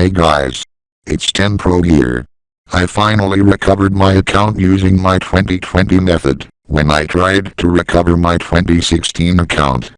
Hey guys. It's 10 here. I finally recovered my account using my 2020 method. When I tried to recover my 2016 account,